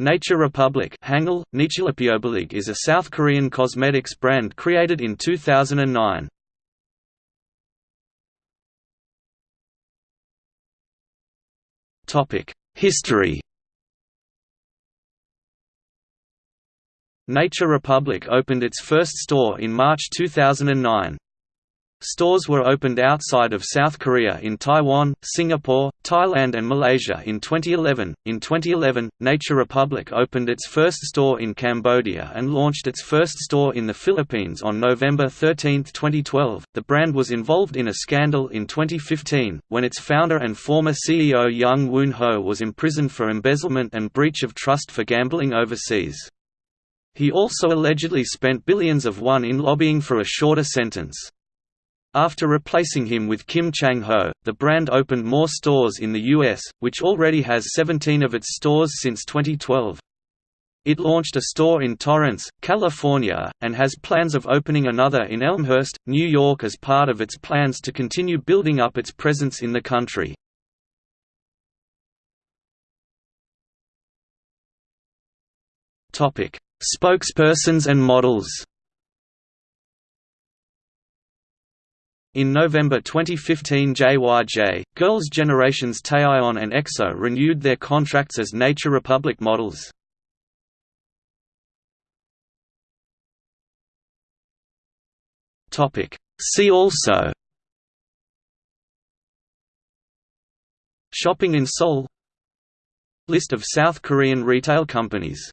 Nature Republic Hangul, is a South Korean cosmetics brand created in 2009. History Nature Republic opened its first store in March 2009. Stores were opened outside of South Korea in Taiwan, Singapore, Thailand and Malaysia in 2011. In 2011, Nature Republic opened its first store in Cambodia and launched its first store in the Philippines on November 13, 2012. The brand was involved in a scandal in 2015 when its founder and former CEO Young Woon Ho was imprisoned for embezzlement and breach of trust for gambling overseas. He also allegedly spent billions of won in lobbying for a shorter sentence. After replacing him with Kim Chang-ho, the brand opened more stores in the U.S., which already has 17 of its stores since 2012. It launched a store in Torrance, California, and has plans of opening another in Elmhurst, New York as part of its plans to continue building up its presence in the country. Spokespersons and models In November 2015 JYJ, Girls' Generations Taeyeon and EXO renewed their contracts as Nature Republic models. See also Shopping in Seoul List of South Korean retail companies